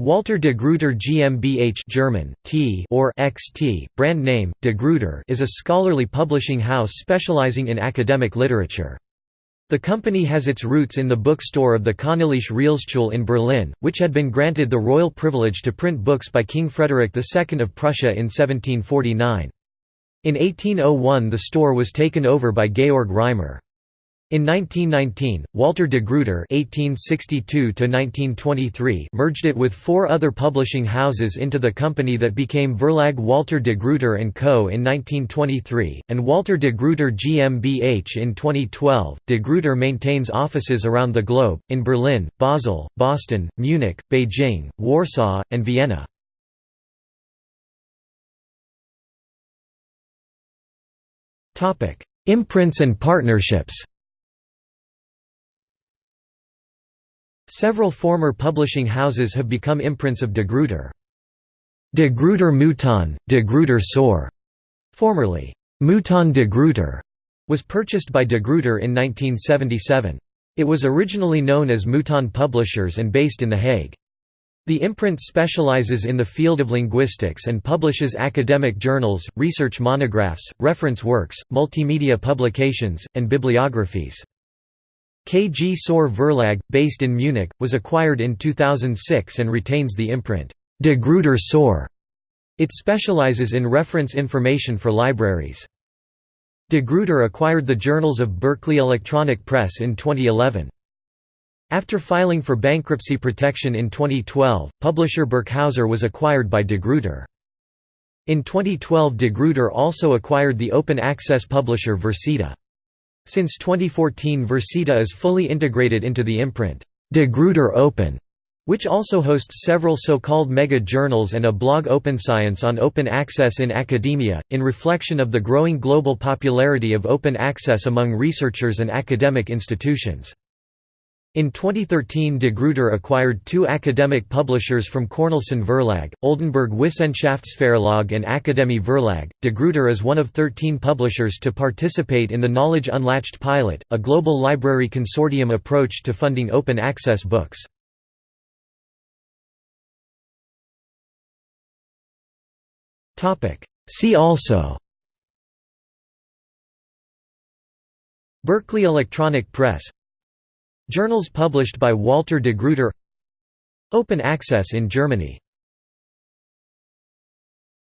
Walter de Gruyter GmbH German, T or XT, brand name, de Gruyter is a scholarly publishing house specializing in academic literature. The company has its roots in the bookstore of the Königliche Realschule in Berlin, which had been granted the royal privilege to print books by King Frederick II of Prussia in 1749. In 1801 the store was taken over by Georg Reimer. In 1919, Walter de Gruyter (1862–1923) merged it with four other publishing houses into the company that became Verlag Walter de Gruyter Co. in 1923, and Walter de Gruyter GmbH in 2012. De Gruyter maintains offices around the globe, in Berlin, Basel, Boston, Munich, Beijing, Warsaw, and Vienna. Topic: Imprints and partnerships. Several former publishing houses have become imprints of de Gruyter. De Gruyter Mouton, de Gruyter Saur, formerly Mouton de Gruyter, was purchased by de Gruyter in 1977. It was originally known as Mouton Publishers and based in The Hague. The imprint specializes in the field of linguistics and publishes academic journals, research monographs, reference works, multimedia publications, and bibliographies. KG Saur Verlag, based in Munich, was acquired in 2006 and retains the imprint, De Gruyter Saur. It specializes in reference information for libraries. De Gruyter acquired the journals of Berkeley Electronic Press in 2011. After filing for bankruptcy protection in 2012, publisher Birkhäuser was acquired by de Gruyter. In 2012 de Gruyter also acquired the open access publisher Versita. Since 2014 Versita is fully integrated into the imprint, De Gruyter Open, which also hosts several so-called mega-journals and a blog OpenScience on open access in academia, in reflection of the growing global popularity of open access among researchers and academic institutions. In 2013 de Gruyter acquired two academic publishers from Cornelsen Verlag, Oldenbourg Wissenschaftsverlag and Akademie Verlag. De Gruyter is one of 13 publishers to participate in the Knowledge Unlatched pilot, a global library consortium approach to funding open access books. See also Berkeley Electronic Press Journals published by Walter de Gruyter. Open access in Germany